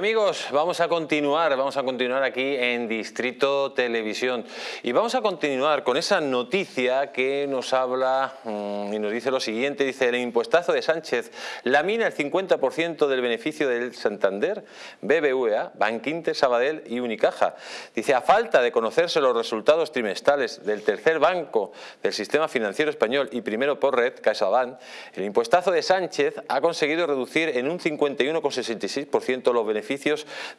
Amigos, vamos a continuar, vamos a continuar aquí en Distrito Televisión y vamos a continuar con esa noticia que nos habla mmm, y nos dice lo siguiente, dice el impuestazo de Sánchez lamina el 50% del beneficio del Santander, BBVA, Banquinter, Sabadell y Unicaja. Dice, a falta de conocerse los resultados trimestrales del tercer banco del sistema financiero español y primero por red, CaixaBank, el impuestazo de Sánchez ha conseguido reducir en un 51,66% los beneficios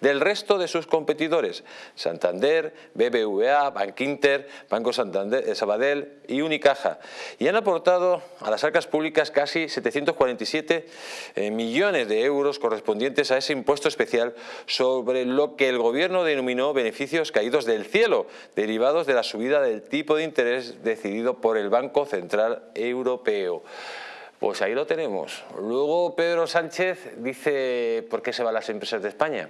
del resto de sus competidores, Santander, BBVA, Bankinter, Banco Santander, eh, Sabadell y Unicaja, y han aportado a las arcas públicas casi 747 eh, millones de euros correspondientes a ese impuesto especial sobre lo que el gobierno denominó beneficios caídos del cielo, derivados de la subida del tipo de interés decidido por el Banco Central Europeo. Pues ahí lo tenemos. Luego Pedro Sánchez dice, ¿por qué se van las empresas de España?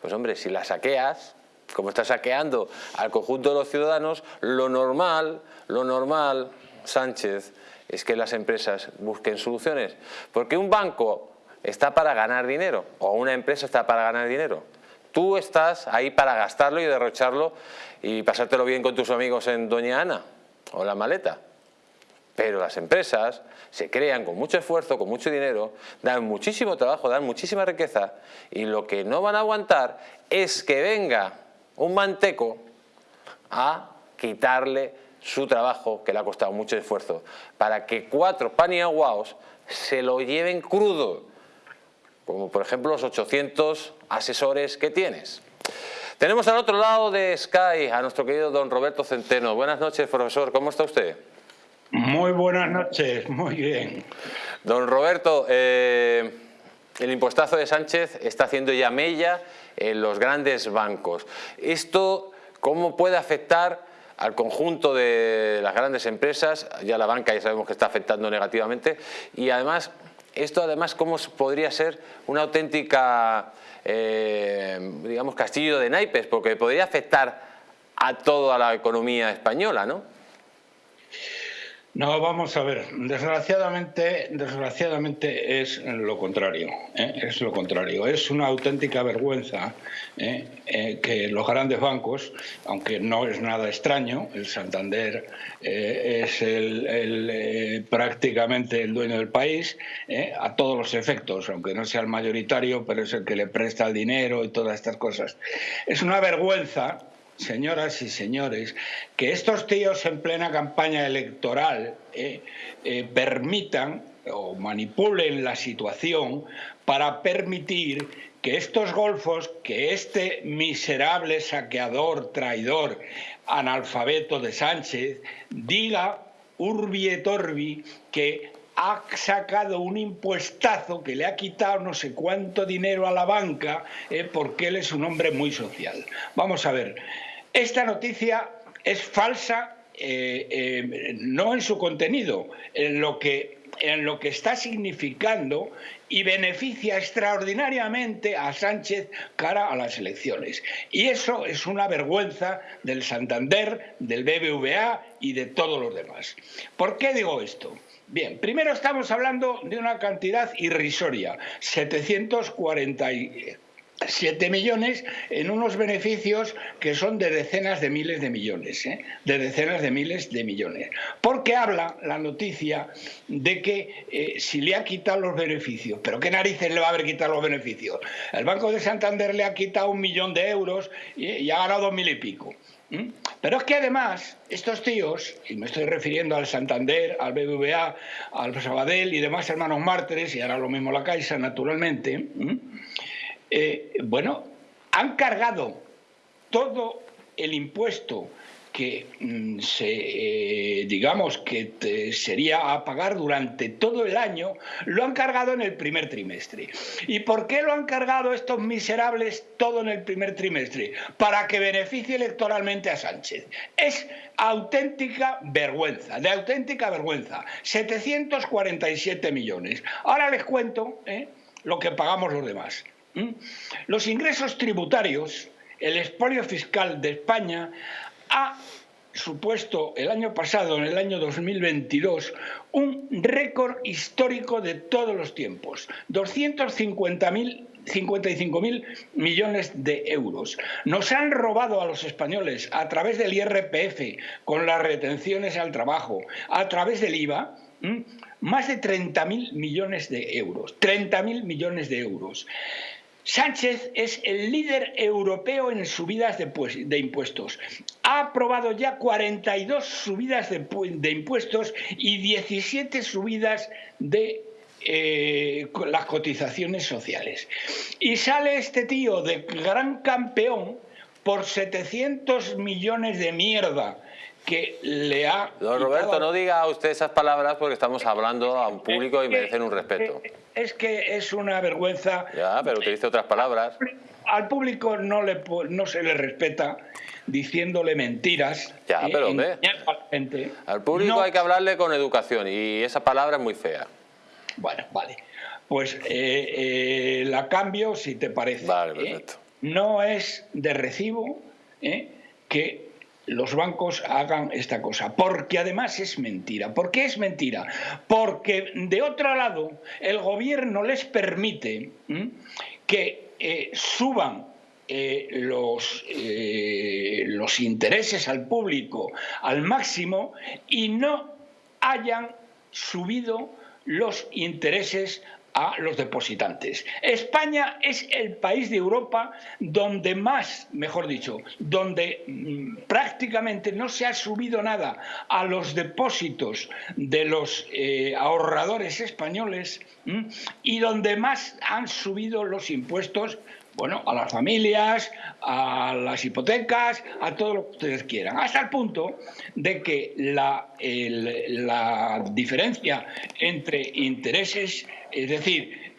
Pues hombre, si las saqueas, como estás saqueando al conjunto de los ciudadanos, lo normal, lo normal, Sánchez, es que las empresas busquen soluciones. Porque un banco está para ganar dinero, o una empresa está para ganar dinero. Tú estás ahí para gastarlo y derrocharlo y pasártelo bien con tus amigos en Doña Ana o la maleta. Pero las empresas se crean con mucho esfuerzo, con mucho dinero, dan muchísimo trabajo, dan muchísima riqueza y lo que no van a aguantar es que venga un manteco a quitarle su trabajo que le ha costado mucho esfuerzo para que cuatro paniaguaos se lo lleven crudo como por ejemplo los 800 asesores que tienes. Tenemos al otro lado de Sky a nuestro querido don Roberto Centeno. Buenas noches, profesor. ¿Cómo está usted? Muy buenas noches, muy bien. Don Roberto, eh, el impuestazo de Sánchez está haciendo ya mella en los grandes bancos. ¿Esto cómo puede afectar al conjunto de las grandes empresas? Ya la banca ya sabemos que está afectando negativamente. Y además, esto además cómo podría ser una auténtica, eh, digamos, castillo de naipes, porque podría afectar a toda la economía española, ¿no? No, vamos a ver. Desgraciadamente, desgraciadamente es lo contrario. ¿eh? Es lo contrario. Es una auténtica vergüenza ¿eh? Eh, que los grandes bancos, aunque no es nada extraño, el Santander es el, prácticamente el dueño del país a todos los efectos, aunque no sea el mayoritario, pero es el que le presta el dinero y todas estas cosas. Es una vergüenza señoras y señores, que estos tíos en plena campaña electoral eh, eh, permitan o manipulen la situación para permitir que estos golfos, que este miserable saqueador, traidor, analfabeto de Sánchez, diga urbi et orbi que ha sacado un impuestazo que le ha quitado no sé cuánto dinero a la banca eh, porque él es un hombre muy social. Vamos a ver, esta noticia es falsa eh, eh, no en su contenido, en lo que en lo que está significando y beneficia extraordinariamente a Sánchez cara a las elecciones. Y eso es una vergüenza del Santander, del BBVA y de todos los demás. ¿Por qué digo esto? Bien, primero estamos hablando de una cantidad irrisoria, 7 millones en unos beneficios que son de decenas de miles de millones, ¿eh? de decenas de miles de millones. Porque habla la noticia de que eh, si le ha quitado los beneficios, pero ¿qué narices le va a haber quitado los beneficios? El Banco de Santander le ha quitado un millón de euros y, ha ganado dos mil y pico. Pero es que además estos tíos, y me estoy refiriendo al Santander, al BBVA, al Sabadell y demás hermanos mártires, y ahora lo mismo la Caixa, naturalmente, eh, bueno, han cargado todo el impuesto que mm, se, eh, digamos que sería a pagar durante todo el año, lo han cargado en el primer trimestre. ¿Y por qué lo han cargado estos miserables todo en el primer trimestre? Para que beneficie electoralmente a Sánchez. Es auténtica vergüenza, de auténtica vergüenza. 747 millones. Ahora les cuento ¿eh? lo que pagamos los demás. Los ingresos tributarios, el expolio fiscal de España ha supuesto el año pasado, en el año 2022, un récord histórico de todos los tiempos. 250.000 55.000 millones de euros. Nos han robado a los españoles a través del IRPF, con las retenciones al trabajo, a través del IVA, más de 30.000 millones de euros. 30.000 millones de euros. Sánchez es el líder europeo en subidas de, impuestos. Ha aprobado ya 42 subidas de, impuestos y 17 subidas de eh, las cotizaciones sociales. Y sale este tío de gran campeón por 700 millones de mierda que le ha... Don Roberto, no diga usted esas palabras porque estamos hablando a un público y merecen un respeto. Es que es una vergüenza... Ya, pero utilice otras palabras. Al público no, le, no se le respeta diciéndole mentiras. Ya, pero ve. Al público hay que hablarle con educación y esa palabra es muy fea. Bueno, vale. Pues eh, eh, la cambio, si te parece. Vale, ¿eh? perfecto. No es de recibo que los bancos hagan esta cosa, porque además es mentira. ¿Por qué es mentira? Porque de otro lado el gobierno les permite que eh, suban eh, los, eh, los intereses al público al máximo y no hayan subido los intereses a los depositantes. España es el país de Europa donde más, mejor dicho, donde mm, prácticamente no se ha subido nada a los depósitos de los eh, ahorradores españoles y donde más han subido los impuestos bueno, a las familias, a las hipotecas, a todo lo que ustedes quieran, hasta el punto de que la, la diferencia entre intereses, es decir,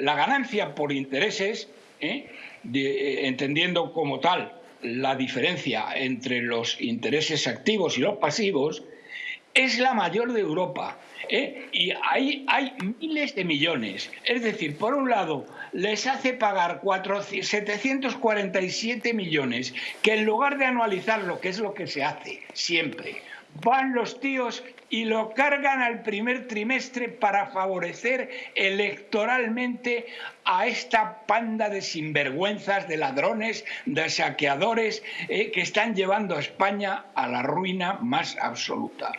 la ganancia por intereses, ¿eh? Eh, entendiendo como tal la diferencia entre los intereses activos y los pasivos, es la mayor de Europa. ¿eh? Y ahí hay miles de millones. Es decir, por un lado, les hace pagar 747 millones, que en lugar de anualizar lo que es lo que se hace siempre, van los tíos y lo cargan al primer trimestre para favorecer electoralmente a esta panda de sinvergüenzas, de ladrones, de saqueadores eh, que están llevando a España a la ruina más absoluta.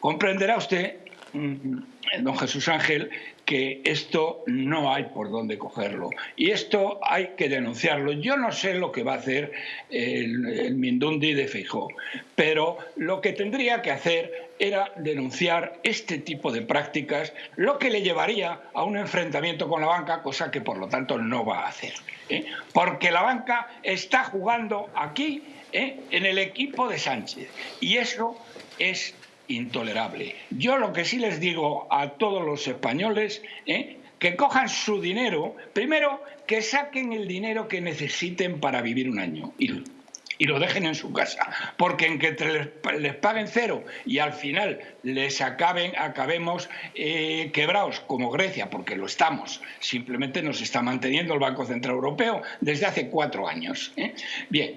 Comprenderá usted Mm, don Jesús Ángel, que esto no hay por dónde cogerlo. Y esto hay que denunciarlo. Yo no sé lo que va a hacer el, Mindundi de Feijó, pero lo que tendría que hacer era denunciar este tipo de prácticas, lo que le llevaría a un enfrentamiento con la banca, cosa que por lo tanto no va a hacer. ¿eh? Porque la banca está jugando aquí ¿eh? en el equipo de Sánchez. Y eso es intolerable. Yo lo que sí les digo a todos los españoles, ¿eh? que cojan su dinero, primero que saquen el dinero que necesiten para vivir un año y, lo dejen en su casa, porque en que les, paguen cero y al final les acaben, acabemos eh, quebrados como Grecia, porque lo estamos, simplemente nos está manteniendo el Banco Central Europeo desde hace cuatro años. ¿eh? Bien,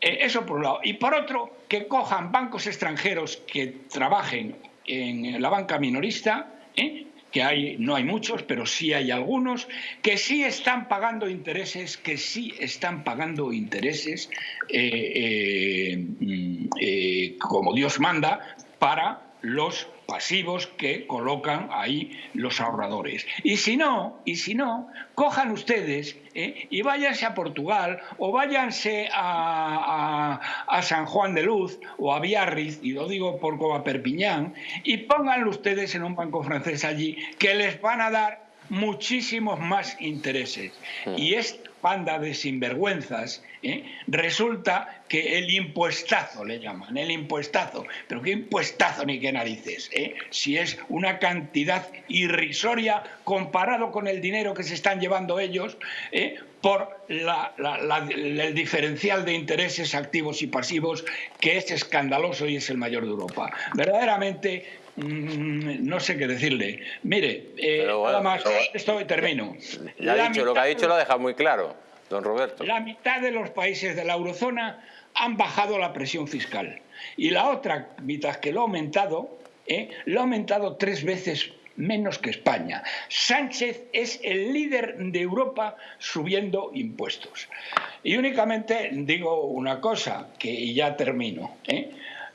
eh, eso por un lado. Y por otro, que cojan bancos extranjeros que trabajen en la banca minorista, ¿eh? que hay, no hay muchos, pero sí hay algunos, que sí están pagando intereses, que sí están pagando intereses eh, mm, como Dios manda para los pasivos que colocan ahí los ahorradores. Y si no, y si no, cojan ustedes ¿eh? y váyanse a Portugal o váyanse a, San Juan de Luz o a Biarritz, y lo digo por como Perpiñán, y pónganlo ustedes en un banco francés allí que les van a dar muchísimos más intereses. Y esta banda de sinvergüenzas, ¿eh? resulta que el impuestazo le llaman, el impuestazo. Pero qué impuestazo ni qué narices, ¿eh? si es una cantidad irrisoria comparado con el dinero que se están llevando ellos ¿eh? por el diferencial de intereses activos y pasivos que es escandaloso y es el mayor de Europa. Verdaderamente Mm, no sé qué decirle. Mire, eh, nada más, esto termino. dicho, lo que ha dicho lo ha dejado muy claro, don Roberto. La mitad de los países de la eurozona han bajado la presión fiscal y la otra mitad que lo ha aumentado, eh, lo ha aumentado tres veces menos que España. Sánchez es el líder de Europa subiendo impuestos. Y únicamente digo una cosa, que ya termino. ¿eh?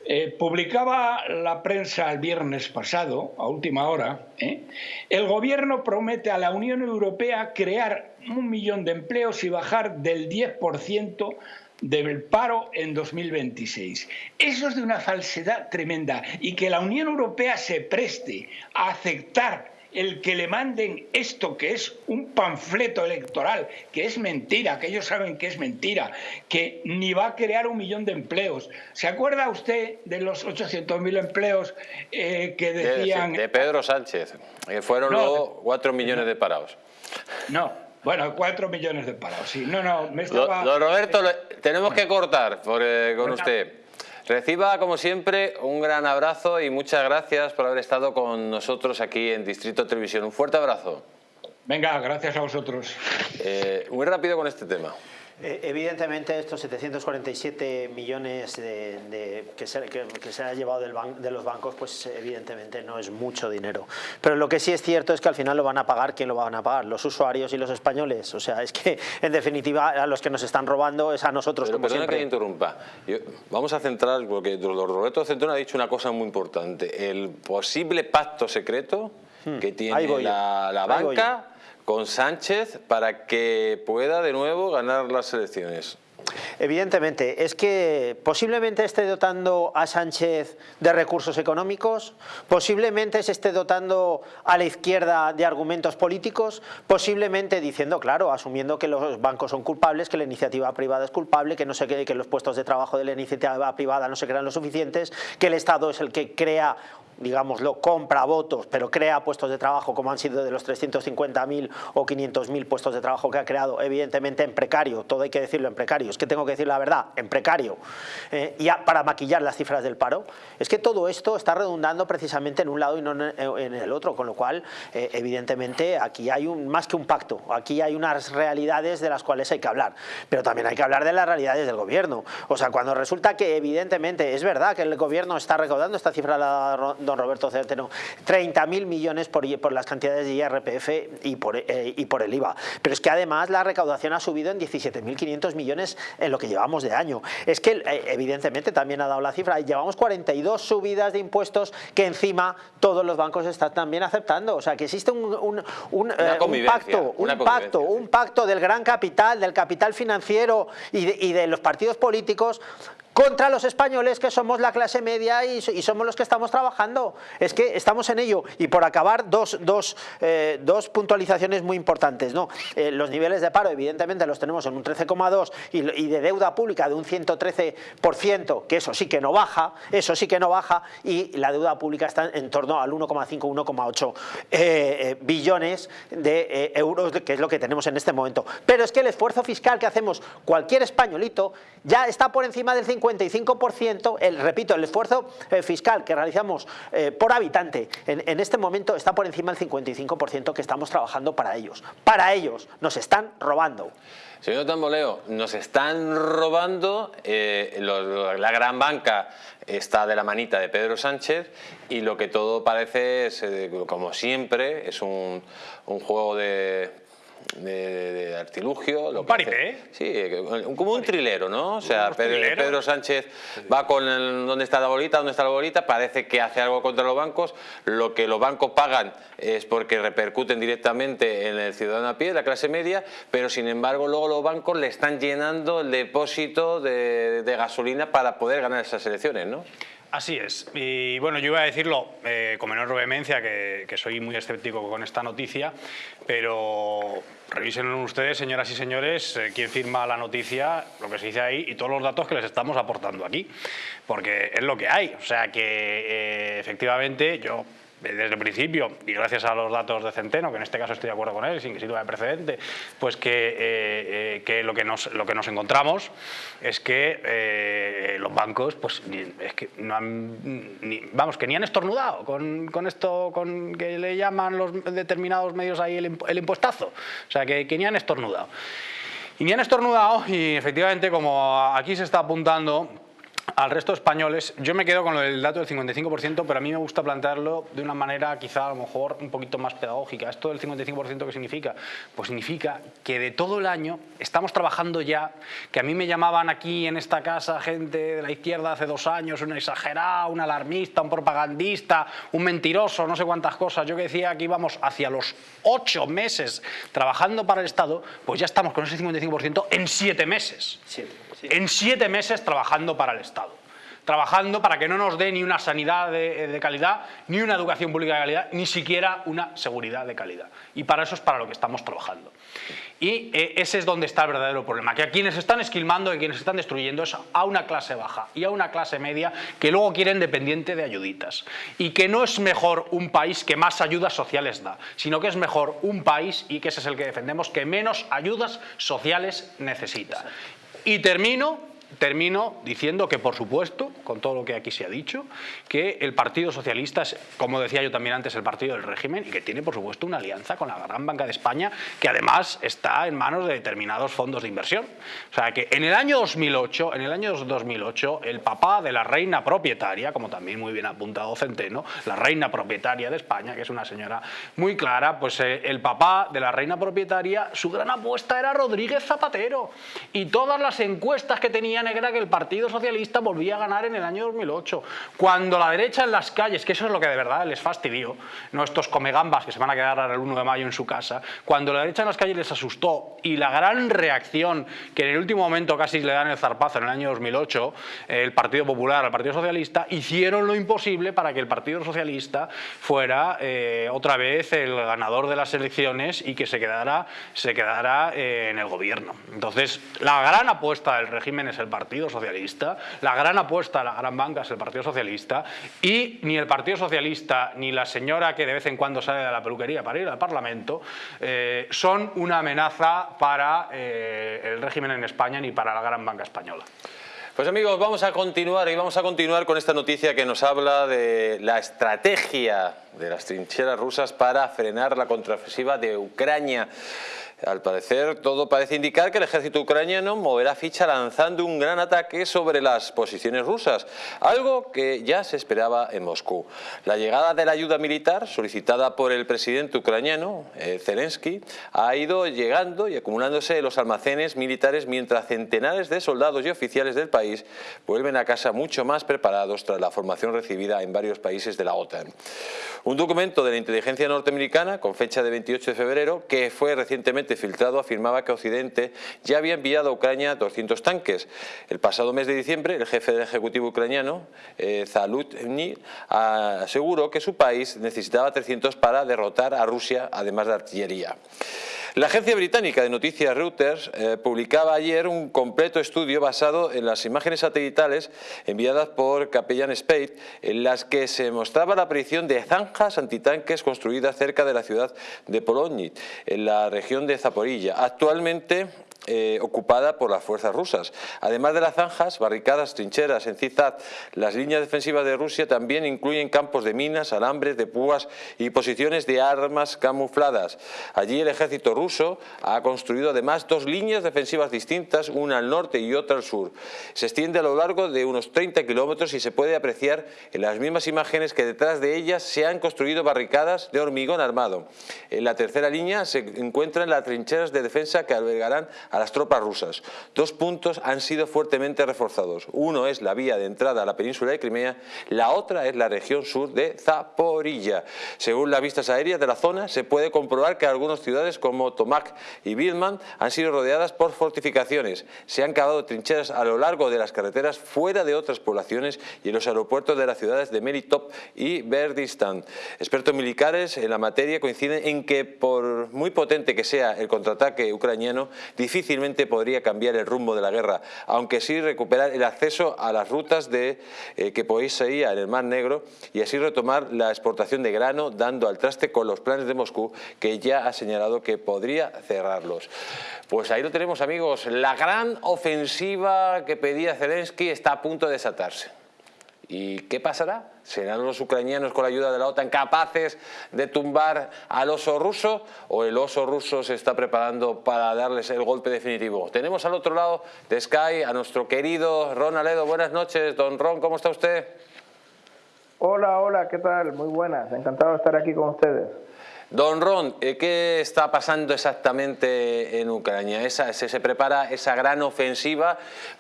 Eh, publicaba la prensa el viernes pasado, a última hora, ¿eh? el gobierno promete a la Unión Europea crear un millón de empleos y bajar del 10% del paro en 2026. Eso es de una falsedad tremenda y que la Unión Europea se preste a aceptar el que le manden esto que es un panfleto electoral, que es mentira, que ellos saben que es mentira, que ni va a crear un millón de empleos. ¿Se acuerda usted de los 800.000 empleos eh, que decían... De, Pedro Sánchez, que fueron luego 4 millones de parados. No, bueno, 4 millones de parados, sí. No, no, me estaba... Don Roberto, tenemos que cortar eh, con usted. Reciba, como siempre, un gran abrazo y muchas gracias por haber estado con nosotros aquí en Distrito Televisión. Un fuerte abrazo. Venga, gracias a vosotros. Eh, muy rápido con este tema. Eh, evidentemente estos 747 millones de, que, se, ha llevado de los bancos, pues evidentemente no es mucho dinero. Pero lo que sí es cierto es que al final lo van a pagar, ¿quién lo van a pagar? Los usuarios y los españoles. O sea, es que en definitiva a los que nos están robando es a nosotros. Pero como que interrumpa. vamos a centrar, porque Roberto Centeno ha dicho una cosa muy importante. El posible pacto secreto hmm. que tiene la banca con Sánchez para que pueda de nuevo ganar las elecciones? Evidentemente, es que posiblemente esté dotando a Sánchez de recursos económicos, posiblemente se esté dotando a la izquierda de argumentos políticos, posiblemente diciendo, claro, asumiendo que los bancos son culpables, que la iniciativa privada es culpable, que no se que los puestos de trabajo de la iniciativa privada no se crean lo suficientes, que el Estado es el que crea digámoslo, compra votos, pero crea puestos de trabajo como han sido de los 350.000 o 500.000 puestos de trabajo que ha creado, evidentemente en precario, todo hay que decirlo en precario, es que tengo que decir la verdad, en precario, eh, y para maquillar las cifras del paro, es que todo esto está redundando precisamente en un lado y no en el otro, con lo cual, eh, evidentemente, aquí hay un, más que un pacto, aquí hay unas realidades de las cuales hay que hablar, pero también hay que hablar de las realidades del gobierno, o sea, cuando resulta que evidentemente es verdad que el gobierno está recaudando esta cifra la don Roberto Centeno, 30.000 millones por, las cantidades de IRPF y por, eh, y por el IVA. Pero es que además la recaudación ha subido en 17.500 millones en lo que llevamos de año. Es que eh, evidentemente también ha dado la cifra, llevamos 42 subidas de impuestos que encima todos los bancos están también aceptando. O sea que existe un, un, un, eh, pacto, un pacto, un pacto del gran capital, del capital financiero y de, y de los partidos políticos contra los españoles que somos la clase media y, somos los que estamos trabajando. Es que estamos en ello. Y por acabar, dos, dos, eh, dos puntualizaciones muy importantes. ¿no? Eh, los niveles de paro, evidentemente, los tenemos en un 13,2 y, de deuda pública de un 113%, que eso sí que no baja, eso sí que no baja, y la deuda pública está en torno al 1,5, 1,8 eh, billones de euros, que es lo que tenemos en este momento. Pero es que el esfuerzo fiscal que hacemos cualquier españolito ya está por encima del 50 55%, el, repito, el esfuerzo eh, fiscal que realizamos eh, por habitante en, este momento está por encima del 55% que estamos trabajando para ellos. Para ellos, nos están robando. Señor Tamboleo, nos están robando, eh, la gran banca está de la manita de Pedro Sánchez y lo que todo parece es, como siempre, es un juego de de, artilugio. Lo un paripé, ¿eh? Sí, como un trilero, ¿no? O sea, Pedro, Sánchez va con el, dónde está la bolita, dónde está la bolita, parece que hace algo contra los bancos, lo que los bancos pagan es porque repercuten directamente en el ciudadano a pie, la clase media, pero sin embargo luego los bancos le están llenando el depósito de, de gasolina para poder ganar esas elecciones, ¿no? Así es. Y bueno, yo iba a decirlo eh, con menor vehemencia, que, soy muy escéptico con esta noticia, pero revisen ustedes, señoras y señores, eh, quién firma la noticia, lo que se dice ahí y todos los datos que les estamos aportando aquí, porque es lo que hay. O sea que eh, efectivamente yo desde el principio, y gracias a los datos de Centeno, que en este caso estoy de acuerdo con él, sin que sirva de precedente, pues que, eh, eh, que, lo, que nos, lo que nos encontramos es que eh, los bancos, pues es que no han, ni, vamos, que ni han estornudado con, con, esto, con que le llaman los determinados medios ahí el, el impuestazo, o sea, que, que ni han estornudado. Y ni han estornudado y efectivamente como aquí se está apuntando al resto de españoles, yo me quedo con el dato del 55%, pero a mí me gusta plantearlo de una manera quizá a lo mejor un poquito más pedagógica. ¿Esto del 55% qué significa? Pues significa que de todo el año estamos trabajando ya, que a mí me llamaban aquí en esta casa gente de la izquierda hace dos años, un exagerado, un alarmista, un propagandista, un mentiroso, no sé cuántas cosas. Yo que decía que íbamos hacia los ocho meses trabajando para el Estado, pues ya estamos con ese 55% en siete meses. En siete meses trabajando para el Estado trabajando para que no nos dé ni una sanidad de, calidad, ni una educación pública de calidad, ni siquiera una seguridad de calidad. Y para eso es para lo que estamos trabajando. Y eh, ese es donde está el verdadero problema, que a quienes están esquilmando y quienes están destruyendo es a una clase baja y a una clase media que luego quieren dependiente de ayuditas. Y que no es mejor un país que más ayudas sociales da, sino que es mejor un país, y que ese es el que defendemos, que menos ayudas sociales necesita. Y termino termino diciendo que, por supuesto, con todo lo que aquí se ha dicho, que el Partido Socialista es, como decía yo también antes, el partido del régimen y que tiene, por supuesto, una alianza con la Gran Banca de España, que además está en manos de determinados fondos de inversión. O sea, que en el año 2008, en el año 2008, el papá de la reina propietaria, como también muy bien apuntado Centeno, la reina propietaria de España, que es una señora muy clara, pues eh, el papá de la reina propietaria, su gran apuesta era Rodríguez Zapatero. Y todas las encuestas que tenían negra que el Partido Socialista volvía a ganar en el año 2008. Cuando la derecha en las calles, que eso es lo que de verdad les fastidió, no estos comegambas que se van a quedar el 1 de mayo en su casa, cuando la derecha en las calles les asustó y la gran reacción que en el último momento casi le dan el zarpazo en el año 2008, el Partido Popular al Partido Socialista, hicieron lo imposible para que el Partido Socialista fuera eh, otra vez el ganador de las elecciones y que se quedara, se quedara eh, en el gobierno. Entonces, la gran apuesta del régimen es el Partido Socialista, la gran apuesta de la gran banca es el Partido Socialista y ni el Partido Socialista ni la señora que de vez en cuando sale de la peluquería para ir al Parlamento eh, son una amenaza para eh, el régimen en España ni para la gran banca española. Pues amigos, vamos a continuar y vamos a continuar con esta noticia que nos habla de la estrategia de las trincheras rusas para frenar la contraofensiva de Ucrania. Al parecer, todo parece indicar que el ejército ucraniano moverá ficha lanzando un gran ataque sobre las posiciones rusas, algo que ya se esperaba en Moscú. La llegada de la ayuda militar solicitada por el presidente ucraniano, eh, Zelensky, ha ido llegando y acumulándose en los almacenes militares mientras centenares de soldados y oficiales del país vuelven a casa mucho más preparados tras la formación recibida en varios países de la OTAN. Un documento de la inteligencia norteamericana con fecha de 28 de febrero que fue recientemente filtrado afirmaba que Occidente ya había enviado a Ucrania 200 tanques. El pasado mes de diciembre, el jefe del Ejecutivo ucraniano, eh, Zalutny, aseguró que su país necesitaba 300 para derrotar a Rusia, además de artillería. La agencia británica de noticias Reuters eh, publicaba ayer un completo estudio basado en las imágenes satelitales enviadas por Capellan Spade, en las que se mostraba la aparición de zanjas antitanques construidas cerca de la ciudad de Polonit, en la región de Zaporilla. Actualmente eh, ocupada por las fuerzas rusas. Además de las zanjas, barricadas, trincheras en Cizat, las líneas defensivas de Rusia también incluyen campos de minas, alambres de púas y posiciones de armas camufladas. Allí el ejército ruso ha construido además dos líneas defensivas distintas, una al norte y otra al sur. Se extiende a lo largo de unos 30 kilómetros y se puede apreciar en las mismas imágenes que detrás de ellas se han construido barricadas de hormigón armado. En la tercera línea se encuentran las trincheras de defensa que albergarán a las tropas rusas. Dos puntos han sido fuertemente reforzados. Uno es la vía de entrada a la península de Crimea, la otra es la región sur de Zaporilla. Según las vistas aéreas de la zona, se puede comprobar que algunas ciudades como Tomak y Vilman han sido rodeadas por fortificaciones. Se han cavado trincheras a lo largo de las carreteras fuera de otras poblaciones y en los aeropuertos de las ciudades de Melitop y Berdistan. Expertos militares en la materia coinciden en que por muy potente que sea el contraataque ucraniano, difícil difícilmente podría cambiar el rumbo de la guerra, aunque sí recuperar el acceso a las rutas de, eh, que seguir en el Mar Negro y así retomar la exportación de grano, dando al traste con los planes de Moscú, que ya ha señalado que podría cerrarlos. Pues ahí lo tenemos amigos, la gran ofensiva que pedía Zelensky está a punto de desatarse. ¿Y qué pasará? ¿Serán los ucranianos con la ayuda de la OTAN capaces de tumbar al oso ruso o el oso ruso se está preparando para darles el golpe definitivo? Tenemos al otro lado de Sky a nuestro querido Ron Aledo. Buenas noches, don Ron, ¿cómo está usted? Hola, hola, ¿qué tal? Muy buenas, encantado de estar aquí con ustedes. Don Ron, eh, ¿qué está pasando exactamente en Ucrania? Se, prepara esa gran ofensiva?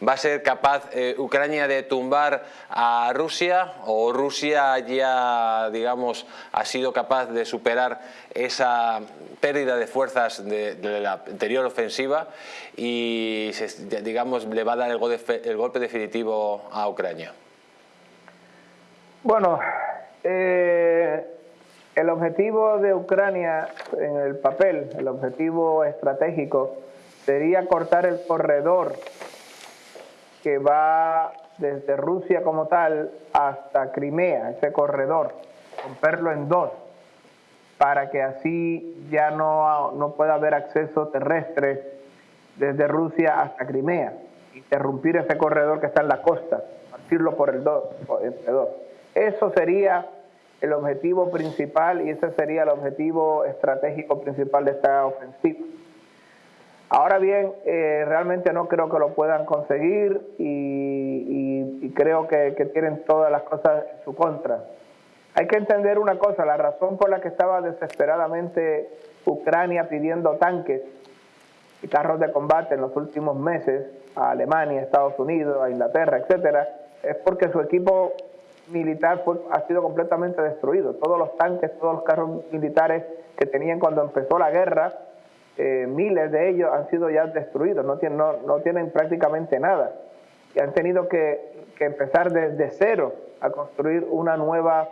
¿Va a ser capaz eh, Ucrania de tumbar a Rusia o Rusia ya, digamos, ha sido capaz de superar esa pérdida de fuerzas de, la anterior ofensiva y, digamos, le va a dar el golpe, definitivo a Ucrania? Bueno, eh, el objetivo de Ucrania en el papel, el objetivo estratégico, sería cortar el corredor que va desde Rusia como tal hasta Crimea, ese corredor, romperlo en dos, para que así ya no, no pueda haber acceso terrestre desde Rusia hasta Crimea, interrumpir ese corredor que está en la costa, partirlo por el dos, entre dos. Eso sería el objetivo principal y ese sería el objetivo estratégico principal de esta ofensiva. Ahora bien, eh, realmente no creo que lo puedan conseguir y, creo que, tienen todas las cosas en su contra. Hay que entender una cosa, la razón por la que estaba desesperadamente Ucrania pidiendo tanques y carros de combate en los últimos meses a Alemania, Estados Unidos, a Inglaterra, etcétera, es porque su equipo militar ha sido completamente destruido. Todos los tanques, todos los carros militares que tenían cuando empezó la guerra, eh, miles de ellos han sido ya destruidos, no tienen, no, tienen prácticamente nada. Y han tenido que, empezar desde cero a construir una nueva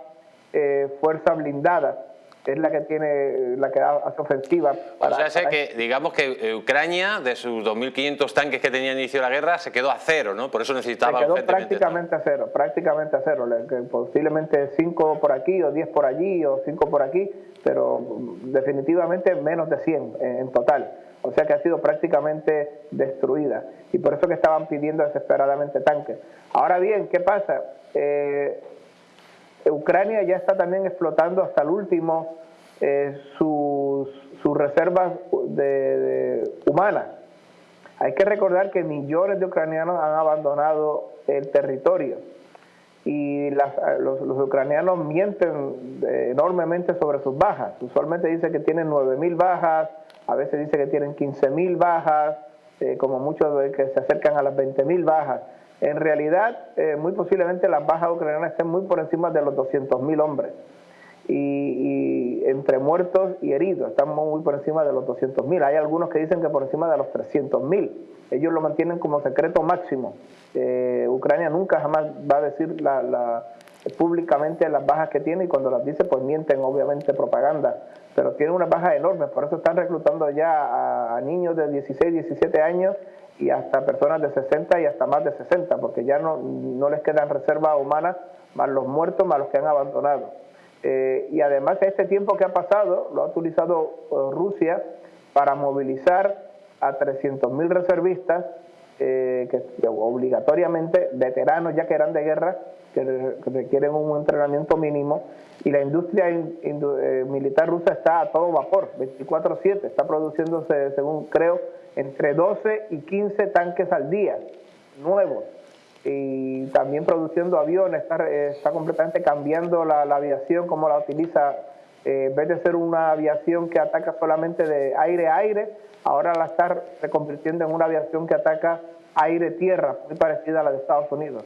eh, fuerza blindada es la que tiene la que hace ofensiva. Para, o sea, sé que digamos que eh, Ucrania, de sus 2.500 tanques que tenía inicio de la guerra, se quedó a cero, ¿no? Por eso necesitaba... Se quedó prácticamente a cero, prácticamente a cero, posiblemente 5 por aquí o 10 por allí o 5 por aquí, pero definitivamente menos de 100 en, total. O sea que ha sido prácticamente destruida y por eso que estaban pidiendo desesperadamente tanques. Ahora bien, ¿qué pasa? Eh, Ucrania ya está también explotando hasta el último eh, sus, reservas de, humanas. Hay que recordar que millones de ucranianos han abandonado el territorio y los, ucranianos mienten eh, enormemente sobre sus bajas. Usualmente dice que tienen 9.000 bajas, a veces dice que tienen 15.000 bajas, eh, como muchos que se acercan a las 20.000 bajas. En realidad, eh, muy posiblemente las bajas ucranianas estén muy por encima de los 200.000 hombres. Y, entre muertos y heridos, estamos muy por encima de los 200.000. Hay algunos que dicen que por encima de los 300.000. Ellos lo mantienen como secreto máximo. Eh, Ucrania nunca jamás va a decir públicamente las bajas que tiene y cuando las dice pues mienten obviamente propaganda. Pero tiene unas bajas enormes, por eso están reclutando ya a niños de 16, 17 años y hasta personas de 60 y hasta más de 60, porque ya no, no les quedan reservas humanas, más los muertos, más los que han abandonado. Eh, y además este tiempo que ha pasado lo ha utilizado eh, Rusia para movilizar a 300.000 reservistas eh, que, obligatoriamente veteranos ya que eran de guerra que, requieren un entrenamiento mínimo y la industria militar rusa está a todo vapor 24/7 está produciéndose según creo entre 12 y 15 tanques al día, nuevos. Y también produciendo aviones, está, está completamente cambiando la, aviación, como la utiliza. Eh, en vez de ser una aviación que ataca solamente de aire a aire, ahora la está reconvirtiendo en una aviación que ataca aire-tierra, muy parecida a la de Estados Unidos.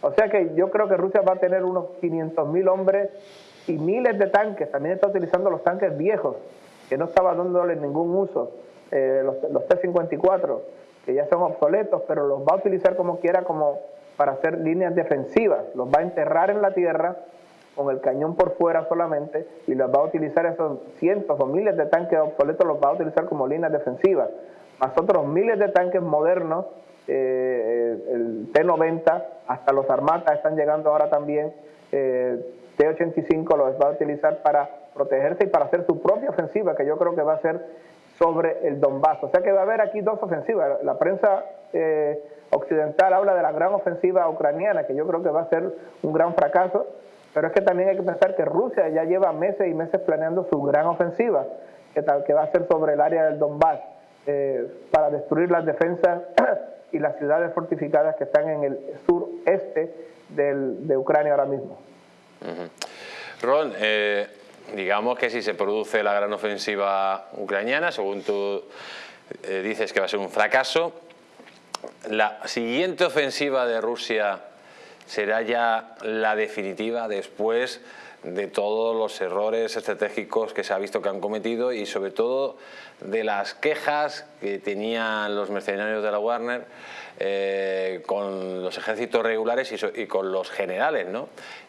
O sea que yo creo que Rusia va a tener unos 500 mil hombres y miles de tanques. También está utilizando los tanques viejos, que no estaba dándole ningún uso. Eh, los, T-54, que ya son obsoletos, pero los va a utilizar como quiera como para hacer líneas defensivas. Los va a enterrar en la tierra con el cañón por fuera solamente y los va a utilizar esos cientos o miles de tanques obsoletos, los va a utilizar como líneas defensivas. Más otros miles de tanques modernos, eh, el T-90, hasta los Armatas están llegando ahora también. Eh, T-85 los va a utilizar para protegerse y para hacer su propia ofensiva, que yo creo que va a ser sobre el Donbass. O sea que va a haber aquí dos ofensivas. La prensa eh, occidental habla de la gran ofensiva ucraniana, que yo creo que va a ser un gran fracaso, pero es que también hay que pensar que Rusia ya lleva meses y meses planeando su gran ofensiva, que, tal, que va a ser sobre el área del Donbass, eh, para destruir las defensas y las ciudades fortificadas que están en el sureste de Ucrania ahora mismo. Ron, eh, digamos que si se produce la gran ofensiva ucraniana, según tú eh, dices que va a ser un fracaso, la siguiente ofensiva de Rusia será ya la definitiva después de todos los errores estratégicos que se ha visto que han cometido y sobre todo de las quejas que tenían los mercenarios de la Warner eh, con los ejércitos regulares y, con los generales, ¿no?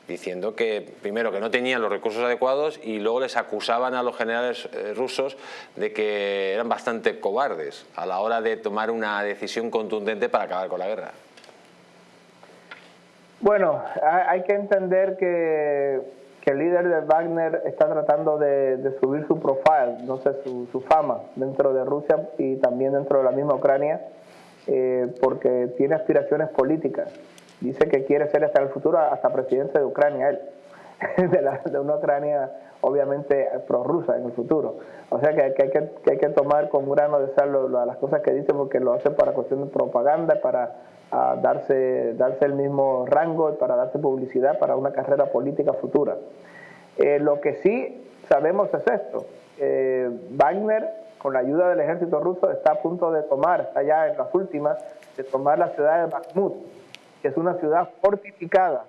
Diciendo que primero que no tenían los recursos adecuados y luego les acusaban a los generales eh, rusos de que eran bastante cobardes a la hora de tomar una decisión contundente para acabar con la guerra. Bueno, hay que entender que el líder de Wagner está tratando de, subir su profile, no sé, su, fama dentro de Rusia y también dentro de la misma Ucrania, eh, porque tiene aspiraciones políticas. Dice que quiere ser hasta el futuro hasta presidente de Ucrania, él, de, una Ucrania obviamente prorrusa en el futuro. O sea que, hay, que, tomar con grano de sal las cosas que dice porque lo hace para cuestión de propaganda, para a darse, darse el mismo rango para darse publicidad para una carrera política futura. Eh, lo que sí sabemos es esto. Eh, Wagner, con la ayuda del ejército ruso, está a punto de tomar, está ya en las últimas, de tomar la ciudad de Bakhmut, que es una ciudad fortificada,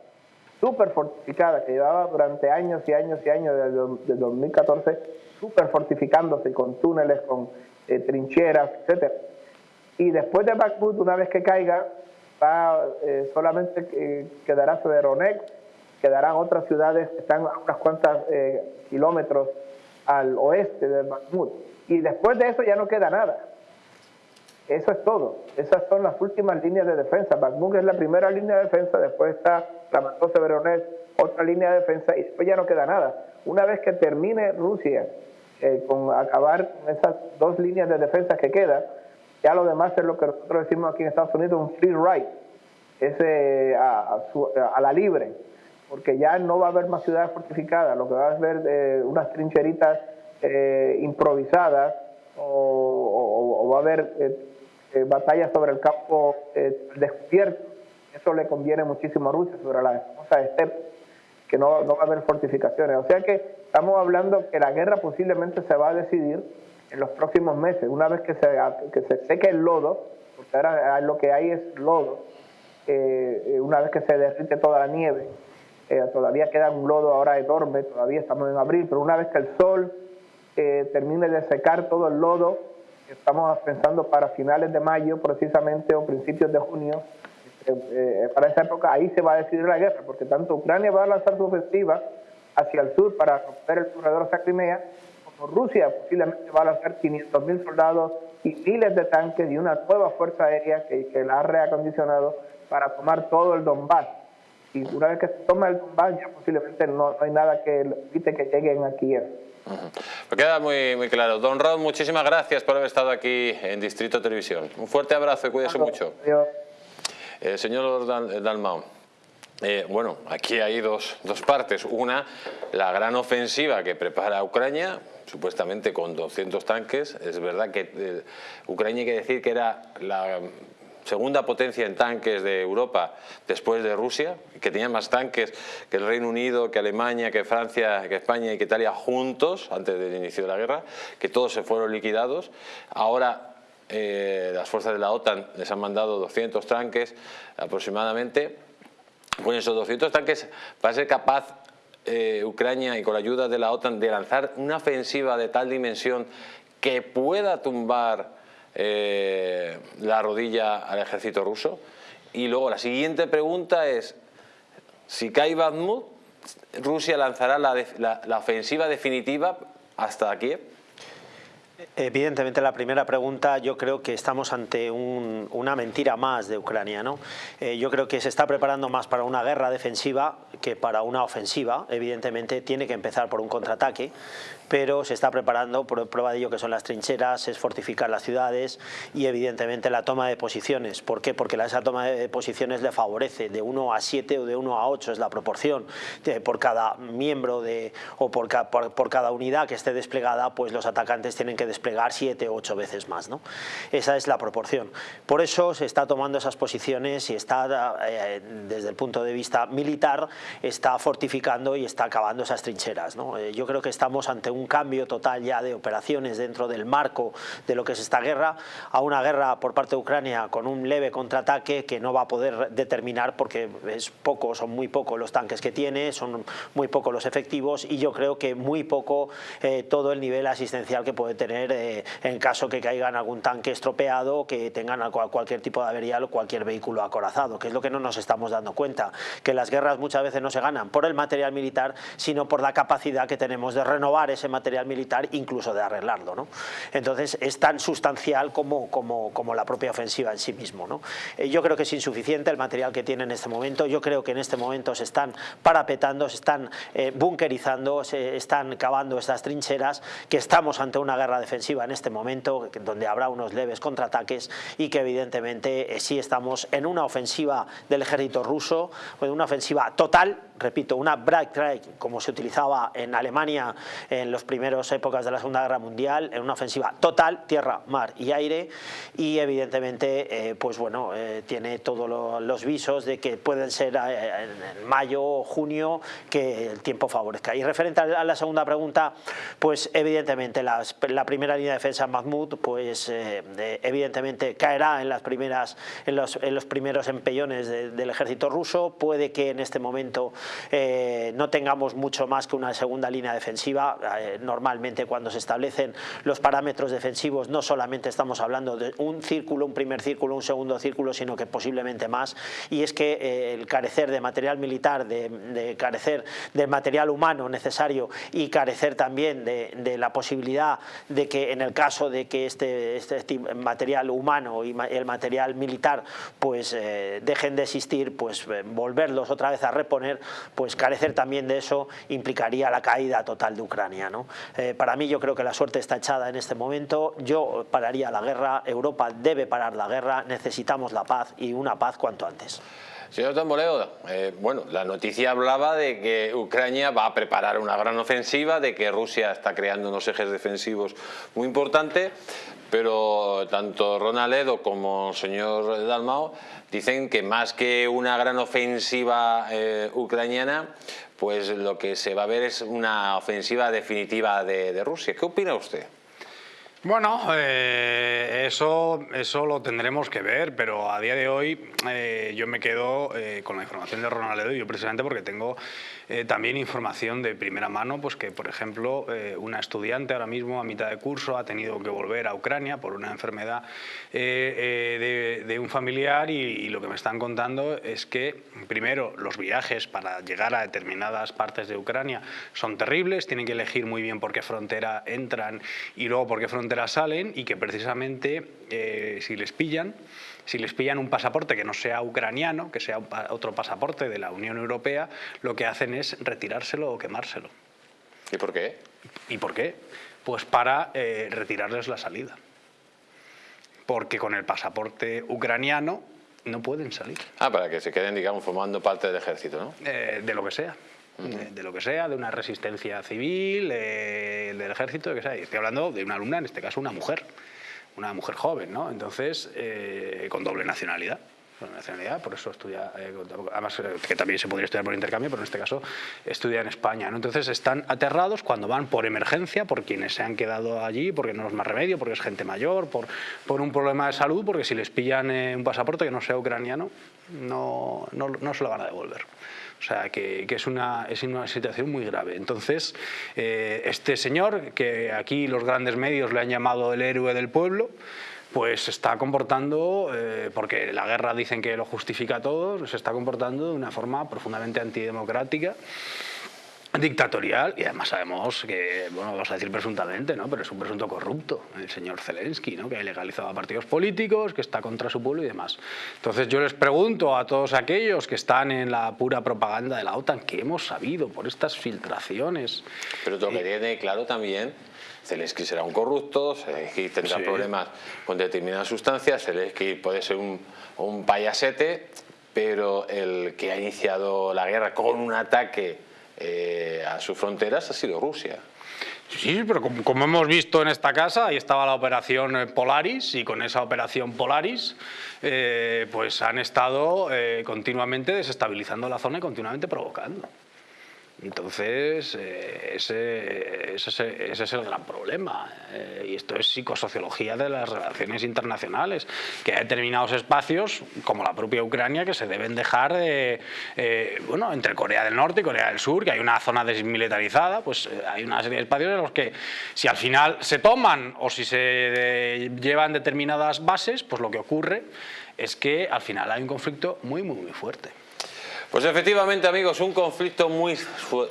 súper fortificada, que llevaba durante años y años y años, desde, 2014, súper fortificándose con túneles, con eh, trincheras, etc. Y después de Bakhmut, una vez que caiga, eh, solamente eh, quedará Severonex, quedarán otras ciudades que están a unas cuantas eh, kilómetros al oeste de Bakhmut. Y después de eso ya no queda nada. Eso es todo. Esas son las últimas líneas de defensa. Bakhmut es la primera línea de defensa, después está Ramató Severonex, otra línea de defensa, y después ya no queda nada. Una vez que termine Rusia con acabar esas dos líneas de defensa que quedan, ya lo demás es lo que nosotros decimos aquí en Estados Unidos, un free ride, es a, la libre, porque ya no va a haber más ciudades fortificadas, lo que va a haber eh, unas trincheritas eh, improvisadas o, va a haber eh, batallas sobre el campo descubierto. Eso le conviene muchísimo a Rusia sobre la famosa steppe, que no, no va a haber fortificaciones. O sea que estamos hablando que la guerra posiblemente se va a decidir en los próximos meses, una vez que se, que se seque el lodo, porque ahora lo que hay es lodo, eh, eh, una vez que se derrite toda la nieve, eh, todavía queda un lodo ahora enorme, todavía estamos en abril, pero una vez que el sol termine de secar todo el lodo, estamos pensando para finales de mayo precisamente o principios de junio, para esa época ahí se va a decidir la guerra, porque tanto Ucrania va a lanzar su ofensiva hacia el sur para romper el corredor hacia Crimea, Rusia posiblemente va a lanzar 500.000 soldados y miles de tanques y una nueva fuerza aérea que, la ha reacondicionado para tomar todo el Donbass. Y una vez que se toma el Donbass, ya posiblemente no, hay nada que evite que lleguen a Kiev. Me queda muy, muy claro. Don Rod, muchísimas gracias por haber estado aquí en Distrito Televisión. Un fuerte abrazo y cuídese mucho. Eh, señor Dalmau. Eh, bueno, aquí hay dos, dos, partes. Una, la gran ofensiva que prepara Ucrania, supuestamente con 200 tanques. Es verdad que eh, Ucrania hay que decir que era la segunda potencia en tanques de Europa después de Rusia, que tenía más tanques que el Reino Unido, que Alemania, que Francia, que España y que Italia juntos antes del inicio de la guerra, que todos se fueron liquidados. Ahora eh, las fuerzas de la OTAN les han mandado 200 tanques aproximadamente. Con esos 200 tanques va a ser capaz eh, Ucrania y con la ayuda de la OTAN de lanzar una ofensiva de tal dimensión que pueda tumbar eh, la rodilla al ejército ruso? Y luego la siguiente pregunta es, si cae Bakhmut, ¿Rusia lanzará la, ofensiva definitiva hasta Kiev? Evidentemente la primera pregunta yo creo que estamos ante una mentira más de Ucrania. Eh, yo creo que se está preparando más para una guerra defensiva que para una ofensiva. Evidentemente tiene que empezar por un contraataque pero se está preparando, por prueba de ello que son las trincheras, es fortificar las ciudades y evidentemente la toma de posiciones. ¿Por qué? Porque esa toma de posiciones le favorece, de 1 a 7 o de 1 a 8 es la proporción, por cada miembro de, o por, por, cada unidad que esté desplegada, pues los atacantes tienen que desplegar 7 o 8 veces más. ¿no? Esa es la proporción. Por eso se está tomando esas posiciones y está, eh, desde el punto de vista militar, está fortificando y está acabando esas trincheras. ¿no? Eh, yo creo que estamos ante un un cambio total ya de operaciones dentro del marco de lo que es esta guerra, a una guerra por parte de Ucrania con un leve contraataque que no va a poder determinar porque es poco, son muy pocos los tanques que tiene, son muy pocos los efectivos y yo creo que muy poco eh, todo el nivel asistencial que puede tener eh, en caso que caigan algún tanque estropeado, que tengan cualquier tipo de averial o cualquier vehículo acorazado, que es lo que no nos estamos dando cuenta, que las guerras muchas veces no se ganan por el material militar, sino por la capacidad que tenemos de renovar ese material militar, incluso de arreglarlo. ¿no? Entonces es tan sustancial como, como, como, la propia ofensiva en sí mismo. ¿no? Eh, yo creo que es insuficiente el material que tiene en este momento, yo creo que en este momento se están parapetando, se están eh, bunkerizando, se están cavando estas trincheras, que estamos ante una guerra defensiva en este momento, donde habrá unos leves contraataques y que evidentemente eh, sí estamos en una ofensiva del ejército ruso, una ofensiva total, repito, una break como se utilizaba en Alemania en los primeros épocas de la Segunda Guerra Mundial, en una ofensiva total, tierra, mar y aire, y evidentemente, eh, pues bueno, eh, tiene todos los visos de que pueden ser eh, en mayo o junio que el tiempo favorezca. Y referente a la segunda pregunta, pues evidentemente la primera línea de defensa Mahmoud, pues evidentemente caerá en las primeras, en los, en los primeros empellones del ejército ruso, puede que en este momento no tengamos mucho más que una segunda línea defensiva, eh, normalmente cuando se establecen los parámetros defensivos no solamente estamos hablando de un círculo, un primer círculo, un segundo círculo, sino que posiblemente más, y es que eh, el carecer de material militar, de, carecer del material humano necesario y carecer también de, la posibilidad de que en el caso de que este, este material humano y el material militar pues eh, dejen de existir, pues volverlos otra vez a reponer, pues carecer también de eso implicaría la caída total de Ucrania. Eh, para mí yo creo que la suerte está echada en este momento, yo pararía la guerra, Europa debe parar la guerra, necesitamos la paz y una paz cuanto antes. Señor Tamboleo, eh, bueno, la noticia hablaba de que Ucrania va a preparar una gran ofensiva, de que Rusia está creando unos ejes defensivos muy importantes, pero tanto Ronald Edo como el señor Dalmao dicen que más que una gran ofensiva eh, ucraniana, pues lo que se va a ver es una ofensiva definitiva de, Rusia. ¿Qué opina usted? Bueno, eh, eso, eso lo tendremos que ver, pero a día de hoy eh, yo me quedo con la información de Ronald Edo, yo precisamente porque tengo eh, también información de primera mano, pues que por ejemplo eh, una estudiante ahora mismo a mitad de curso ha tenido que volver a Ucrania por una enfermedad eh, de, un familiar y, lo que me están contando es que primero los viajes para llegar a determinadas partes de Ucrania son terribles, tienen que elegir muy bien por qué frontera entran y luego por qué frontera salen y que precisamente si les pillan si les pillan un pasaporte que no sea ucraniano, que sea otro pasaporte de la Unión Europea, lo que hacen es retirárselo o quemárselo. ¿Y por qué? ¿Y por qué? Pues para eh, retirarles la salida. Porque con el pasaporte ucraniano no pueden salir. Ah, para que se queden, digamos, formando parte del ejército, ¿no? Eh, de lo que sea. De, lo que sea, de una resistencia civil, del ejército, de que sea. Y estoy hablando de una alumna, en este caso una mujer una mujer joven, ¿no? Entonces, eh, con doble nacionalidad. nacionalidad, por eso estudia, eh, además eh, que también se podría estudiar por intercambio, pero en este caso estudia en España. ¿no? Entonces están aterrados cuando van por emergencia, por quienes se han quedado allí, porque no es más remedio, porque es gente mayor, por, por un problema de salud, porque si les pillan un pasaporte que no sea ucraniano, no, no, no se lo van a devolver. O sea, que, es, una, es una situación muy grave. Entonces, eh, este señor, que aquí los grandes medios le han llamado el héroe del pueblo, pues se está comportando, eh, porque la guerra dicen que lo justifica todo, se está comportando de una forma profundamente antidemocrática dictatorial y además sabemos que, bueno, vamos a decir presuntamente, ¿no? pero es un presunto corrupto, el señor Zelensky, ¿no? que ha ilegalizado a partidos políticos, que está contra su pueblo y demás. Entonces yo les pregunto a todos aquellos que están en la pura propaganda de la OTAN, ¿qué hemos sabido por estas filtraciones? Pero lo que tiene claro también Zelensky será un corrupto, Zelensky tendrá problemas con determinadas sustancias, Zelensky puede ser un, un payasete, pero el que ha iniciado la guerra con un ataque eh, a sus fronteras ha sido Rusia. Sí, pero como, hemos visto en esta casa, ahí estaba la operación eh, Polaris y con esa operación Polaris eh, pues han estado continuamente desestabilizando la zona y continuamente provocando. Entonces, eh, ese, ese, es el gran problema. Eh, y esto es psicosociología de las relaciones internacionales, que hay determinados espacios, como la propia Ucrania, que se deben dejar de, eh, bueno, entre Corea del Norte y Corea del Sur, que hay una zona desmilitarizada, pues hay una serie de espacios en los que si al final se toman o si se llevan determinadas bases, pues lo que ocurre es que al final hay un conflicto muy, muy, muy fuerte. Pues efectivamente, amigos, un conflicto muy,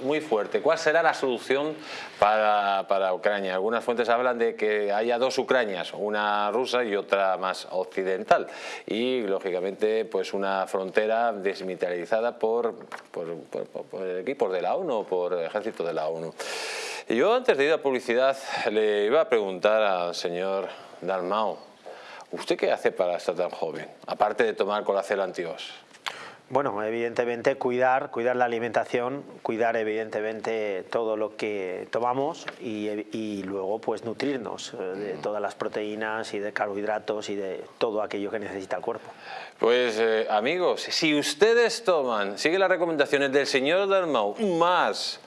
muy fuerte. ¿Cuál será la solución para, para, Ucrania? Algunas fuentes hablan de que haya dos Ucranias, una rusa y otra más occidental. Y, lógicamente, pues una frontera desmilitarizada por, por, por, equipos de la ONU, por el ejército de la ONU. Y yo, antes de ir a publicidad, le iba a preguntar al señor Dalmau, ¿usted qué hace para estar tan joven? Aparte de tomar colacel antios. Bueno, evidentemente cuidar, cuidar la alimentación, cuidar evidentemente todo lo que tomamos y, luego pues nutrirnos eh, de todas las proteínas y de carbohidratos y de todo aquello que necesita el cuerpo. Pues eh, amigos, si ustedes toman, sigue las recomendaciones del señor Dalmau, más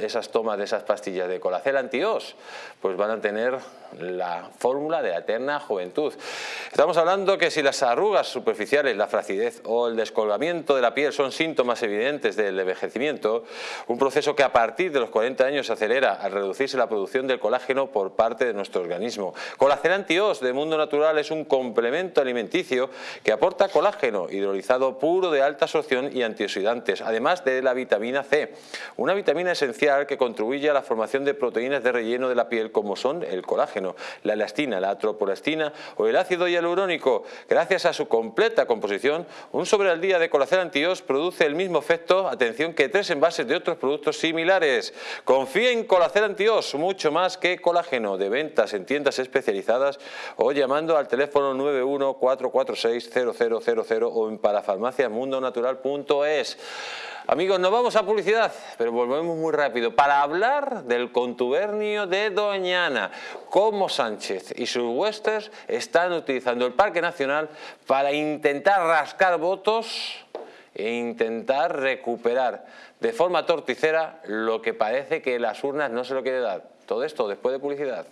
esas tomas de esas pastillas de colacel antios, pues van a tener la fórmula de la eterna juventud. Estamos hablando que si las arrugas superficiales, la flacidez o el descolgamiento de la piel son síntomas evidentes del envejecimiento, un proceso que a partir de los 40 años se acelera al reducirse la producción del colágeno por parte de nuestro organismo. Colacel Antios de Mundo Natural es un complemento alimenticio que aporta colágeno hidrolizado puro de alta absorción y antioxidantes, además de la vitamina C, una vitamina esencial que contribuye a la formación de proteínas de relleno de la piel como son el colágeno la elastina, la atropolastina o el ácido hialurónico. Gracias a su completa composición, un sobre al día de colacel antios produce el mismo efecto, atención, que tres envases de otros productos similares. Confía en colacel antios, mucho más que colágeno, de ventas en tiendas especializadas o llamando al teléfono 914460000 o en parafarmaciamundonatural.es. Amigos, nos vamos a publicidad, pero volvemos muy rápido para hablar del contubernio de Doñana, cómo Sánchez y sus huestes están utilizando el Parque Nacional para intentar rascar votos e intentar recuperar de forma torticera lo que parece que las urnas no se lo quiere dar. Todo esto después de publicidad.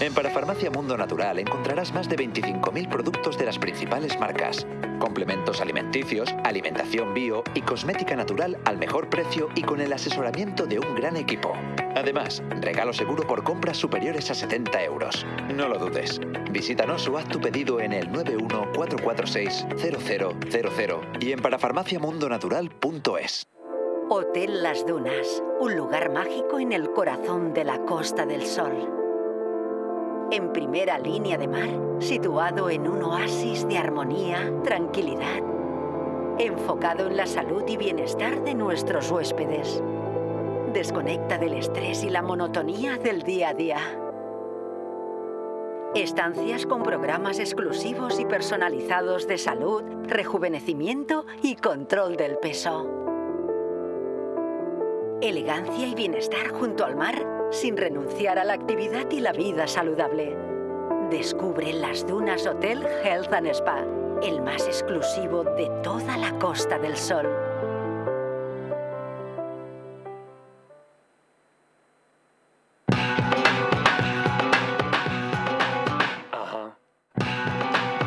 En Parafarmacia Mundo Natural encontrarás más de 25.000 productos de las principales marcas, complementos alimenticios, alimentación bio y cosmética natural al mejor precio y con el asesoramiento de un gran equipo. Además, regalo seguro por compras superiores a 70 euros. No lo dudes. Visítanos o haz tu pedido en el 914460000 y en parafarmaciamundonatural.es. Hotel Las Dunas, un lugar mágico en el corazón de la Costa del Sol en primera línea de mar, situado en un oasis de armonía, tranquilidad, enfocado en la salud y bienestar de nuestros huéspedes. Desconecta del estrés y la monotonía del día a día. Estancias con programas exclusivos y personalizados de salud, rejuvenecimiento y control del peso. Elegancia y bienestar junto al mar sin renunciar a la actividad y la vida saludable. Descubre las dunas Hotel Health and Spa, el más exclusivo de toda la Costa del Sol.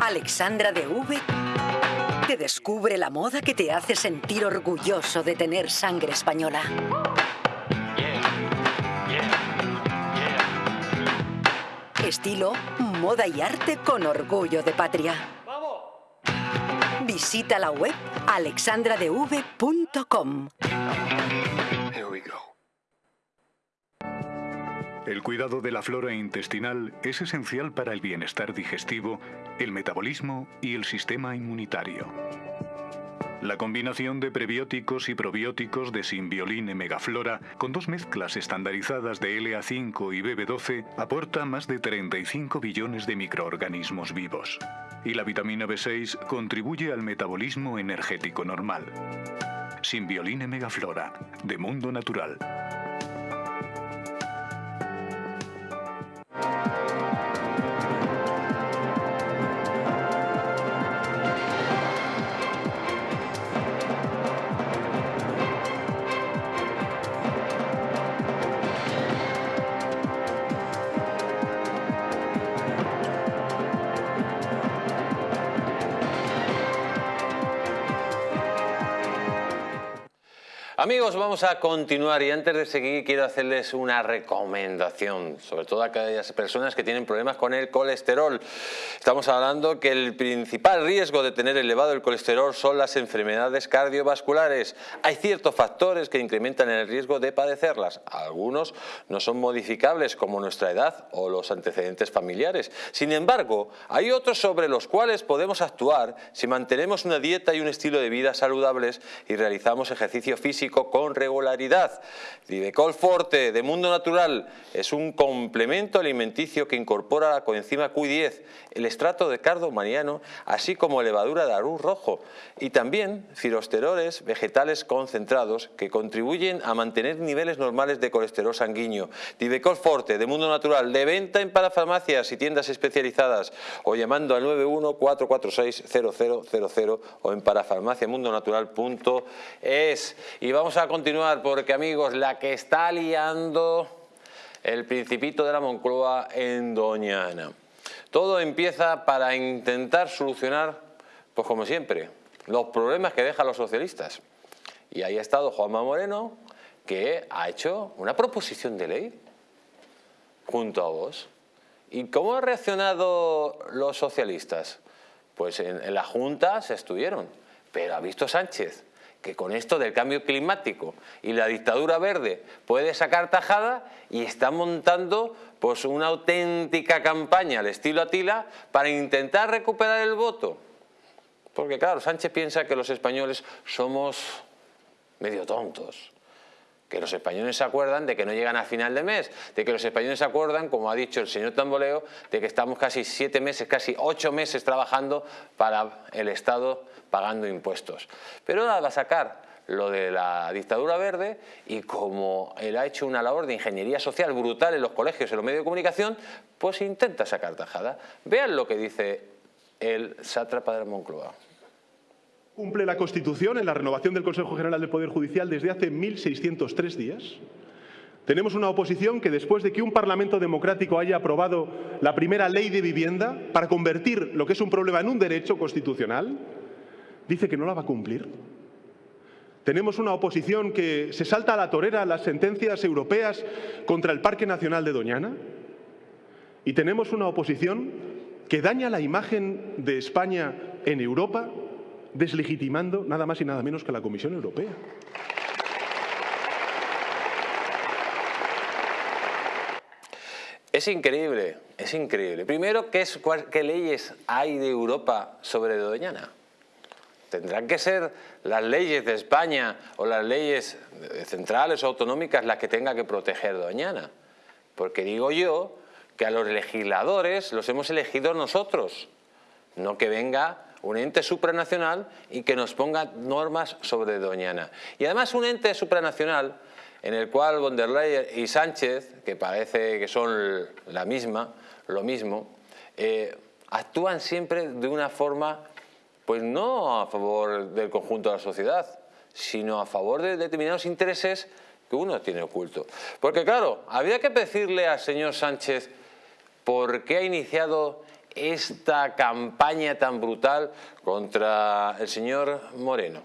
Alexandra de V te descubre la moda que te hace sentir orgulloso de tener sangre española. Estilo, moda y arte con orgullo de patria. Visita la web alexandradev.com. El cuidado de la flora intestinal es esencial para el bienestar digestivo, el metabolismo y el sistema inmunitario. La combinación de prebióticos y probióticos de Symbioline Megaflora con dos mezclas estandarizadas de LA5 y BB12 aporta más de 35 billones de microorganismos vivos. Y la vitamina B6 contribuye al metabolismo energético normal. Symbioline Megaflora, de Mundo Natural. Amigos, vamos a continuar y antes de seguir quiero hacerles una recomendación, sobre todo a aquellas personas que tienen problemas con el colesterol. Estamos hablando que el principal riesgo de tener elevado el colesterol son las enfermedades cardiovasculares. Hay ciertos factores que incrementan el riesgo de padecerlas. Algunos no son modificables como nuestra edad o los antecedentes familiares. Sin embargo, hay otros sobre los cuales podemos actuar si mantenemos una dieta y un estilo de vida saludables y realizamos ejercicio físico con regularidad. Divecol Forte de Mundo Natural es un complemento alimenticio que incorpora la coenzima Q10, el estrato de cardo mariano, así como levadura de arroz rojo y también filosteroles vegetales concentrados que contribuyen a mantener niveles normales de colesterol sanguíneo. Divecol Forte de Mundo Natural de venta en parafarmacias y tiendas especializadas o llamando al 91 446 0000 o en parafarmaciamundonatural.es. Y vamos a continuar porque amigos, la que está liando el principito de la Moncloa en Doñana. Todo empieza para intentar solucionar, pues como siempre, los problemas que dejan los socialistas. Y ahí ha estado Juanma Moreno, que ha hecho una proposición de ley junto a vos. ¿Y cómo han reaccionado los socialistas? Pues en, en la Junta se estuvieron, pero ha visto Sánchez que con esto del cambio climático y la dictadura verde puede sacar tajada y está montando pues una auténtica campaña al estilo Atila para intentar recuperar el voto. Porque claro, Sánchez piensa que los españoles somos medio tontos que los españoles se acuerdan de que no llegan a final de mes, de que los españoles se acuerdan, como ha dicho el señor Tamboleo, de que estamos casi siete meses, casi ocho meses trabajando para el Estado pagando impuestos. Pero ahora va a sacar lo de la dictadura verde y como él ha hecho una labor de ingeniería social brutal en los colegios y en los medios de comunicación, pues intenta sacar tajada. Vean lo que dice el sátrapa de Moncloa. Cumple la Constitución en la renovación del Consejo General del Poder Judicial desde hace 1.603 días. Tenemos una oposición que después de que un Parlamento democrático haya aprobado la primera ley de vivienda para convertir lo que es un problema en un derecho constitucional, dice que no la va a cumplir. Tenemos una oposición que se salta a la torera las sentencias europeas contra el Parque Nacional de Doñana. Y tenemos una oposición que daña la imagen de España en Europa deslegitimando nada más y nada menos que la Comisión Europea. Es increíble, es increíble. Primero, ¿qué, ¿qué leyes hay de Europa sobre Doñana? Tendrán que ser las leyes de España o las leyes centrales o autonómicas las que tenga que proteger Doñana. Porque digo yo que a los legisladores los hemos elegido nosotros, no que venga un ente supranacional y que nos ponga normas sobre Doñana. Y además un ente supranacional en el cual von der Leyen y Sánchez, que parece que son la misma, lo mismo, eh, actúan siempre de una forma, pues no a favor del conjunto de la sociedad, sino a favor de determinados intereses que uno tiene oculto. Porque claro, había que decirle al señor Sánchez por qué ha iniciado esta campaña tan brutal contra el señor Moreno?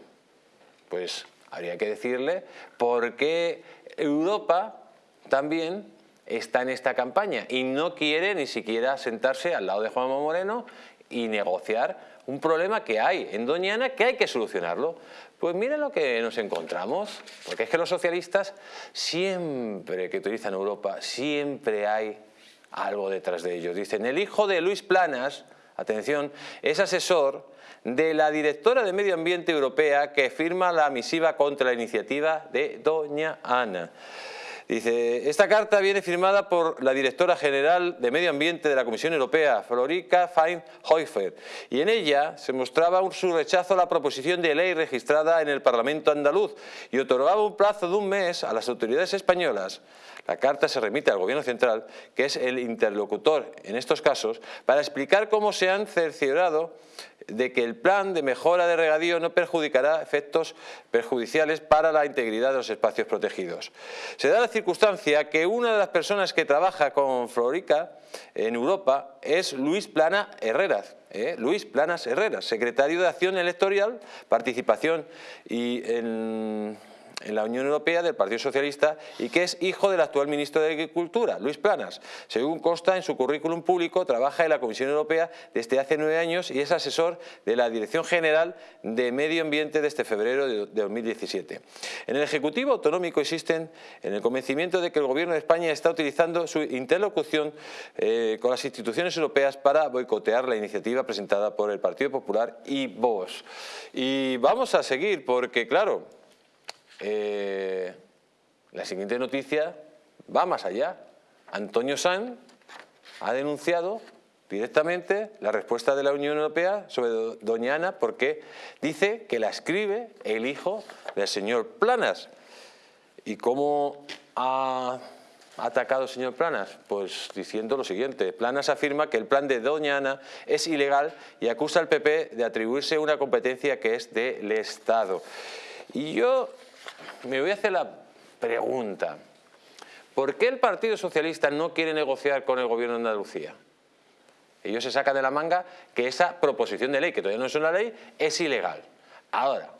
Pues habría que decirle por qué Europa también está en esta campaña y no quiere ni siquiera sentarse al lado de Juanma Moreno y negociar un problema que hay en Doñana que hay que solucionarlo. Pues miren lo que nos encontramos, porque es que los socialistas siempre que utilizan Europa, siempre hay algo detrás de ellos. Dicen, el hijo de Luis Planas, atención, es asesor de la directora de Medio Ambiente Europea que firma la misiva contra la iniciativa de Doña Ana. Dice, esta carta viene firmada por la directora general de Medio Ambiente de la Comisión Europea, Florica Fein-Hoifer, y en ella se mostraba su rechazo a la proposición de ley registrada en el Parlamento andaluz y otorgaba un plazo de un mes a las autoridades españolas. La carta se remite al Gobierno Central, que es el interlocutor en estos casos, para explicar cómo se han cerciorado de que el plan de mejora de regadío no perjudicará efectos perjudiciales para la integridad de los espacios protegidos. Se da la circunstancia que una de las personas que trabaja con Florica en Europa es Luis Plana Herreras, ¿eh? Luis Planas Herreras, secretario de Acción Electoral, Participación y en en la Unión Europea del Partido Socialista y que es hijo del actual ministro de Agricultura, Luis Planas. Según consta en su currículum público, trabaja en la Comisión Europea desde hace nueve años y es asesor de la Dirección General de Medio Ambiente desde febrero de 2017. En el Ejecutivo Autonómico existen en el convencimiento de que el Gobierno de España está utilizando su interlocución eh, con las instituciones europeas para boicotear la iniciativa presentada por el Partido Popular y Vox. Y vamos a seguir porque, claro, eh, la siguiente noticia va más allá. Antonio Sanz ha denunciado directamente la respuesta de la Unión Europea sobre Doña Ana porque dice que la escribe el hijo del señor Planas. ¿Y cómo ha atacado el señor Planas? Pues diciendo lo siguiente, Planas afirma que el plan de Doña Ana es ilegal y acusa al PP de atribuirse una competencia que es del Estado. Y yo me voy a hacer la pregunta. ¿Por qué el Partido Socialista no quiere negociar con el Gobierno de Andalucía? Ellos se sacan de la manga que esa proposición de ley, que todavía no es una ley, es ilegal. Ahora,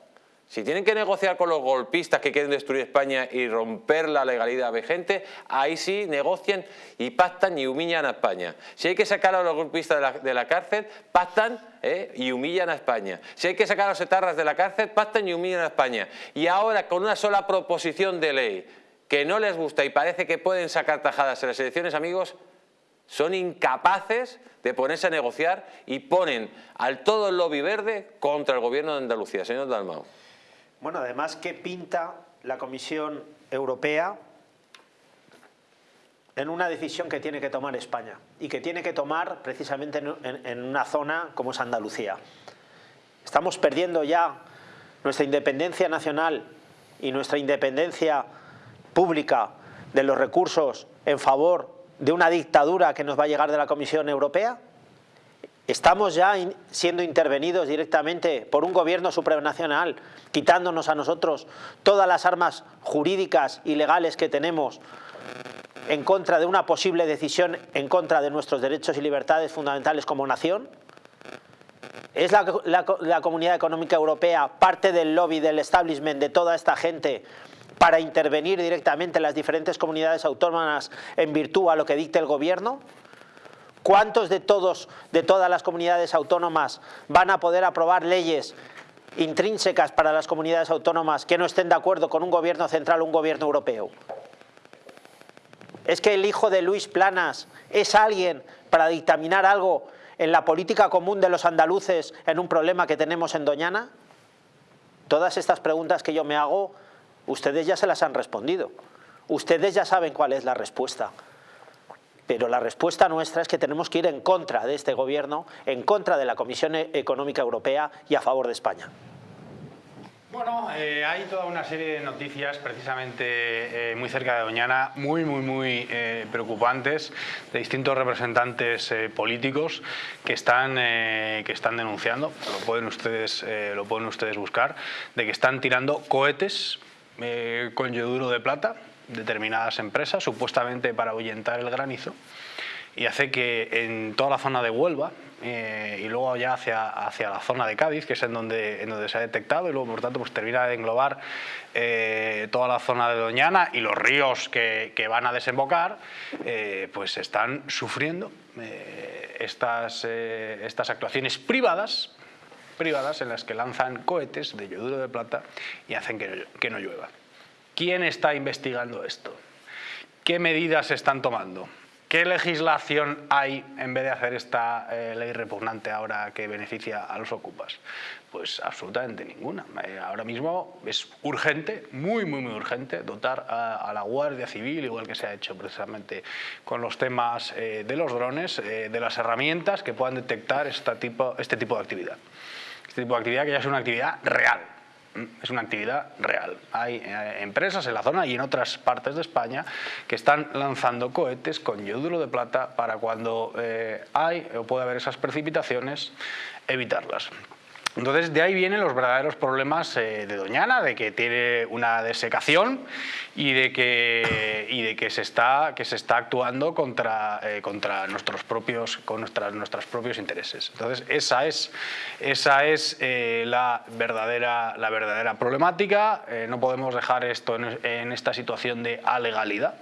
si tienen que negociar con los golpistas que quieren destruir España y romper la legalidad vigente, ahí sí negocian y pactan y humillan a España. Si hay que sacar a los golpistas de la, cárcel, pactan ¿eh? y humillan a España. Si hay que sacar a los etarras de la cárcel, pactan y humillan a España. Y ahora con una sola proposición de ley que no les gusta y parece que pueden sacar tajadas en las elecciones, amigos, son incapaces de ponerse a negociar y ponen al todo el lobby verde contra el gobierno de Andalucía. Señor Dalmau. Bueno, además, ¿qué pinta la Comisión Europea en una decisión que tiene que tomar España y que tiene que tomar precisamente en, una zona como es Andalucía? Estamos perdiendo ya nuestra independencia nacional y nuestra independencia pública de los recursos en favor de una dictadura que nos va a llegar de la Comisión Europea? Estamos ya siendo intervenidos directamente por un gobierno supranacional, quitándonos a nosotros todas las armas jurídicas y legales que tenemos en contra de una posible decisión en contra de nuestros derechos y libertades fundamentales como nación. ¿Es la, Comunidad Económica Europea parte del lobby, del establishment de toda esta gente para intervenir directamente en las diferentes comunidades autónomas en virtud a lo que dicte el gobierno? ¿Cuántos de todos, de todas las comunidades autónomas van a poder aprobar leyes intrínsecas para las comunidades autónomas que no estén de acuerdo con un gobierno central o un gobierno europeo? ¿Es que el hijo de Luis Planas es alguien para dictaminar algo en la política común de los andaluces en un problema que tenemos en Doñana? Todas estas preguntas que yo me hago, ustedes ya se las han respondido. Ustedes ya saben cuál es la respuesta. Pero la respuesta nuestra es que tenemos que ir en contra de este gobierno, en contra de la Comisión Económica Europea y a favor de España. Bueno, eh, hay toda una serie de noticias precisamente eh, muy cerca de Doñana, muy, muy, muy eh, preocupantes, de distintos representantes políticos que están, que están denunciando, lo pueden, ustedes, lo pueden ustedes buscar, de que están tirando cohetes con yoduro de plata determinadas empresas, supuestamente para ahuyentar el granizo. y hace que en toda la zona de Huelva, eh, y luego ya hacia, hacia la zona de Cádiz, que es en donde, en donde se ha detectado, y luego por tanto pues termina de englobar eh, toda la zona de Doñana y los ríos que, que van a desembocar, eh, pues están sufriendo estas, estas actuaciones privadas, privadas en las que lanzan cohetes de yoduro de plata y hacen que que no llueva. ¿Quién está investigando esto? ¿Qué medidas se están tomando? ¿Qué legislación hay en vez de hacer esta eh, ley repugnante ahora que beneficia a los ocupas? Pues absolutamente ninguna. Eh, ahora mismo es urgente, muy, muy, muy urgente, dotar a, la Guardia Civil, igual que se ha hecho precisamente con los temas eh, de los drones, de las herramientas que puedan detectar este tipo, este tipo de actividad. Este tipo de actividad que ya es una actividad real, es una actividad real. Hay eh, empresas en la zona y en otras partes de España que están lanzando cohetes con yoduro de plata para cuando eh, hay o puede haber esas precipitaciones, evitarlas. Entonces de ahí vienen los verdaderos problemas eh, de Doñana, de que tiene una desecación y de que, y de que, se, está, que se está actuando contra, eh, contra nuestros propios, con nuestras, nuestros propios intereses. Entonces esa es, esa es eh, la, verdadera, la verdadera problemática, no podemos dejar esto en, en esta situación de alegalidad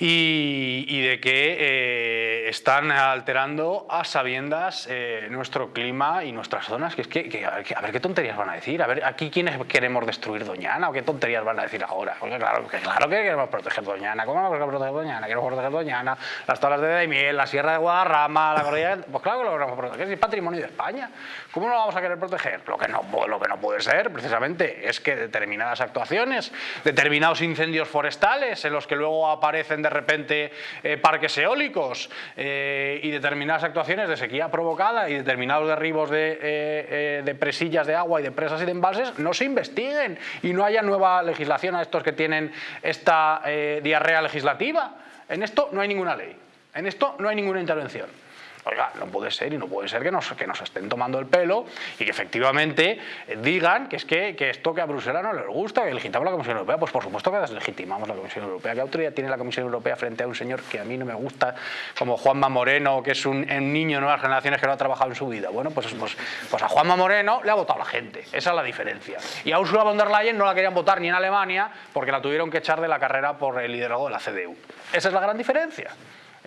y, de que eh, están alterando a sabiendas eh, nuestro clima y nuestras zonas. Que es que, a, ver, qué tonterías van a decir, a ver aquí quiénes queremos destruir Doñana o qué tonterías van a decir ahora. Porque claro que, claro que queremos proteger Doñana, ¿cómo vamos a proteger Doñana? Queremos proteger Doñana, las tablas de Daimiel, la Sierra de Guadarrama, la cordillera... Pues claro que lo queremos proteger, es patrimonio de España. ¿Cómo lo vamos a querer proteger? Lo que no, lo que no puede ser, precisamente, es que determinadas actuaciones, determinados incendios forestales en los que luego aparecen de repente eh, parques eólicos eh, y determinadas actuaciones de sequía provocada y determinados derribos de, eh, de, presillas de agua y de presas y de embalses no se investiguen y no haya nueva legislación a estos que tienen esta diarrea legislativa. En esto no hay ninguna ley, en esto no hay ninguna intervención. Oiga, no puede ser y no puede ser que nos, que nos estén tomando el pelo y que efectivamente digan que es que, que esto que a Bruselas no les gusta, que legitimamos la Comisión Europea. Pues por supuesto que deslegitimamos la Comisión Europea. ¿Qué autoridad tiene la Comisión Europea frente a un señor que a mí no me gusta, como Juanma Moreno, que es un, niño de nuevas generaciones que no ha trabajado en su vida? Bueno, pues, pues, pues a Juanma Moreno le ha votado la gente. Esa es la diferencia. Y a Ursula von der Leyen no la querían votar ni en Alemania porque la tuvieron que echar de la carrera por el liderazgo de la CDU. Esa es la gran diferencia.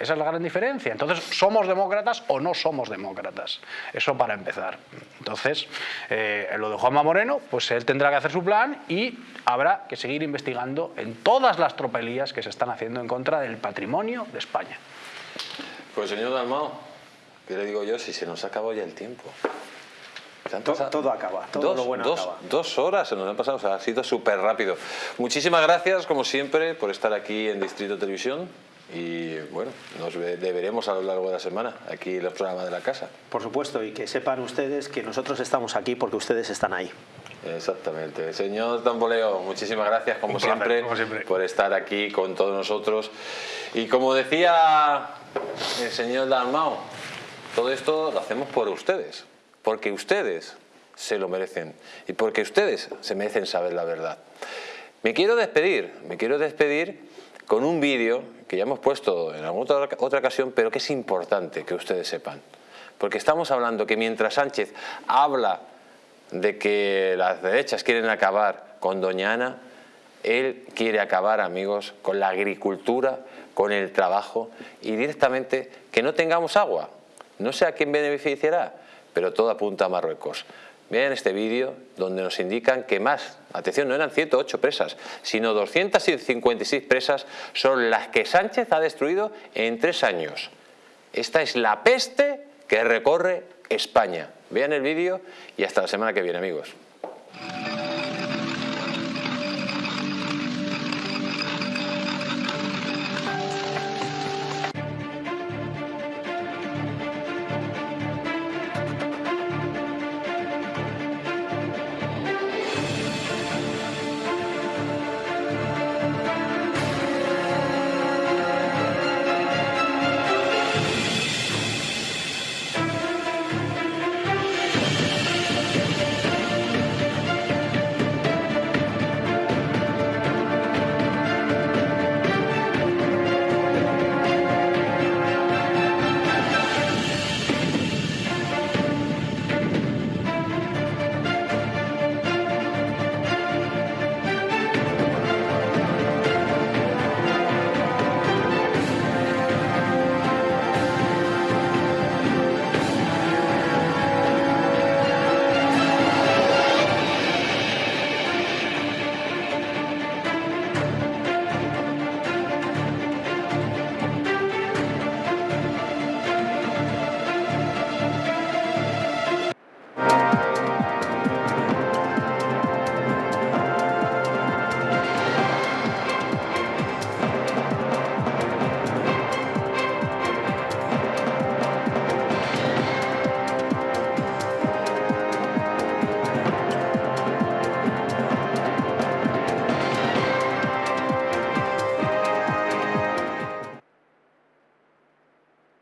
Esa es la gran diferencia. Entonces, ¿somos demócratas o no somos demócratas? Eso para empezar. Entonces, eh, lo de Juanma Moreno, pues él tendrá que hacer su plan y habrá que seguir investigando en todas las tropelías que se están haciendo en contra del patrimonio de España. Pues señor Dalmao, ¿qué le digo yo si se nos acabó ya el tiempo? Todo, acaba, todo dos, lo bueno dos, acaba. Dos horas se nos han pasado, o sea, ha sido súper rápido. Muchísimas gracias, como siempre, por estar aquí en Distrito Televisión y bueno, nos veremos a lo largo de la semana aquí en los programas de la casa. Por supuesto, y que sepan ustedes que nosotros estamos aquí porque ustedes están ahí. Exactamente. Señor Tamboleo, muchísimas gracias como, siempre, por estar aquí con todos nosotros. Y como decía el señor Dalmao, todo esto lo hacemos por ustedes, porque ustedes se lo merecen y porque ustedes se merecen saber la verdad. Me quiero despedir, me quiero despedir con un vídeo que ya hemos puesto en alguna otra, ocasión, pero que es importante que ustedes sepan. Porque estamos hablando que mientras Sánchez habla de que las derechas quieren acabar con Doña Ana, él quiere acabar, amigos, con la agricultura, con el trabajo y directamente que no tengamos agua. No sé a quién beneficiará, pero todo apunta a Marruecos. Vean este vídeo donde nos indican que más, atención, no eran 108 presas, sino 256 presas son las que Sánchez ha destruido en tres años. Esta es la peste que recorre España. Vean el vídeo y hasta la semana que viene, amigos.